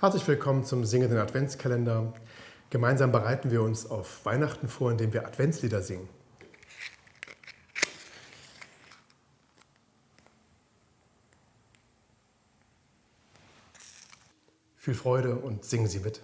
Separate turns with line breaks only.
Herzlich willkommen zum Singenden Adventskalender. Gemeinsam bereiten wir uns auf Weihnachten vor, indem wir Adventslieder singen. Viel Freude und singen Sie mit.